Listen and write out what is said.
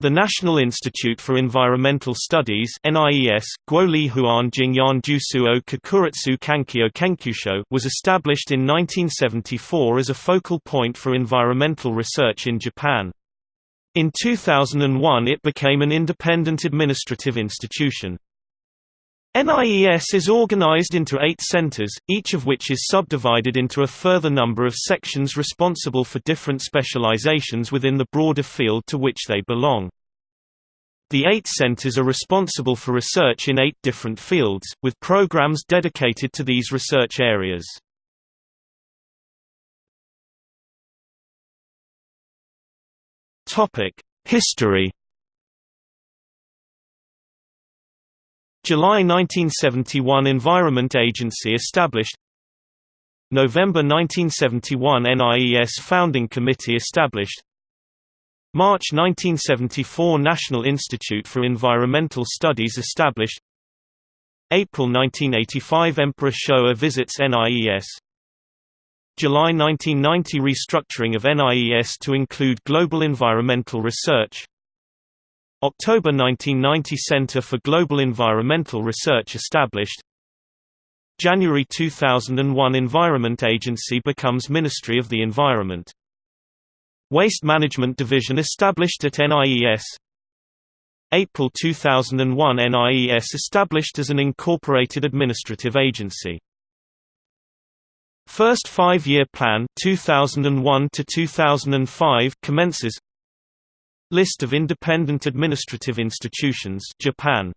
The National Institute for Environmental Studies NIES, Guoli Huan Jingyan Jusu o Kakuritsu Kankyo Kenkyusho was established in 1974 as a focal point for environmental research in Japan. In 2001 it became an independent administrative institution. NIES is organized into eight centers, each of which is subdivided into a further number of sections responsible for different specializations within the broader field to which they belong. The eight centers are responsible for research in eight different fields, with programs dedicated to these research areas. History July 1971 Environment Agency established November 1971 NIES Founding Committee established March 1974 National Institute for Environmental Studies established April 1985 Emperor Showa visits NIES July 1990 restructuring of NIES to include global environmental research October 1990 Center for Global Environmental Research established. January 2001 Environment Agency becomes Ministry of the Environment. Waste Management Division established at NIES April 2001 NIES established as an incorporated administrative agency. First five-year plan 2001 to 2005 commences List of independent administrative institutions Japan